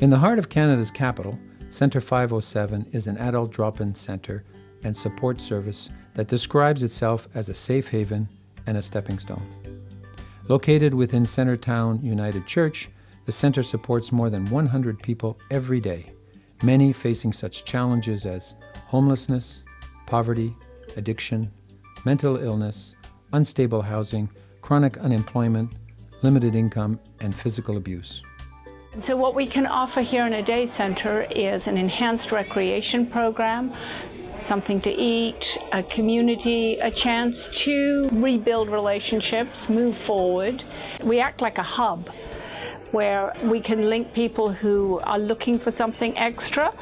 In the heart of Canada's capital, Centre 507 is an adult drop in center and support service that describes itself as a safe haven and a stepping stone. Located within Centretown United Church, the center supports more than 100 people every day, many facing such challenges as homelessness, poverty, addiction, mental illness, unstable housing, chronic unemployment, limited income, and physical abuse. So what we can offer here in a day center is an enhanced recreation program, something to eat, a community, a chance to rebuild relationships, move forward. We act like a hub where we can link people who are looking for something extra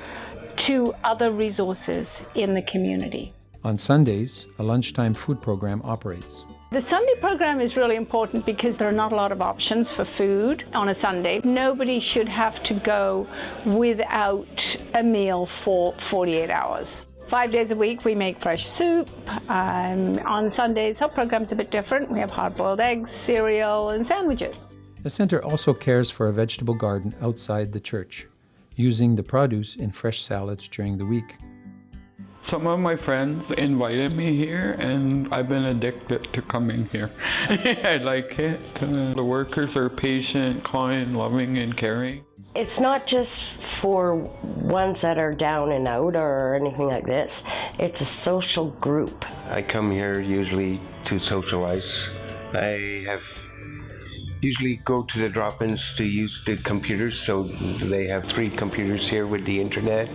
to other resources in the community. On Sundays, a lunchtime food program operates. The Sunday program is really important because there are not a lot of options for food on a Sunday. Nobody should have to go without a meal for 48 hours. Five days a week we make fresh soup. Um, on Sundays our program's a bit different. We have hard-boiled eggs, cereal and sandwiches. The center also cares for a vegetable garden outside the church, using the produce in fresh salads during the week. Some of my friends invited me here and I've been addicted to coming here. I like it. Uh, the workers are patient, kind, loving, and caring. It's not just for ones that are down and out or anything like this. It's a social group. I come here usually to socialize. I have usually go to the drop-ins to use the computers, so they have three computers here with the internet.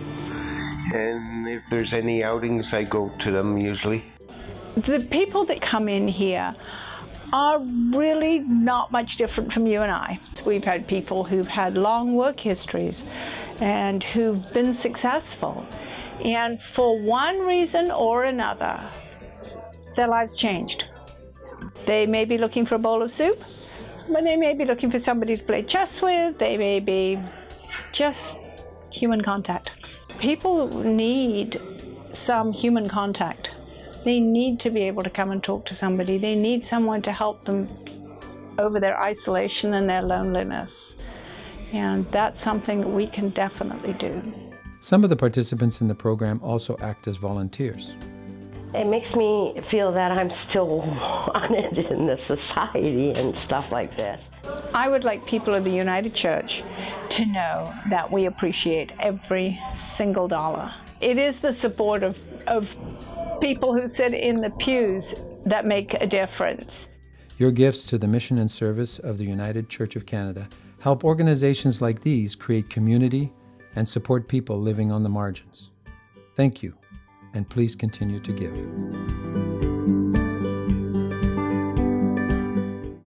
And if there's any outings, I go to them usually. The people that come in here are really not much different from you and I. We've had people who've had long work histories and who've been successful. And for one reason or another, their lives changed. They may be looking for a bowl of soup, but they may be looking for somebody to play chess with. They may be just human contact. People need some human contact. They need to be able to come and talk to somebody. They need someone to help them over their isolation and their loneliness. And that's something that we can definitely do. Some of the participants in the program also act as volunteers. It makes me feel that I'm still wanted in the society and stuff like this. I would like people of the United Church to know that we appreciate every single dollar. It is the support of, of people who sit in the pews that make a difference. Your gifts to the mission and service of the United Church of Canada help organizations like these create community and support people living on the margins. Thank you and please continue to give.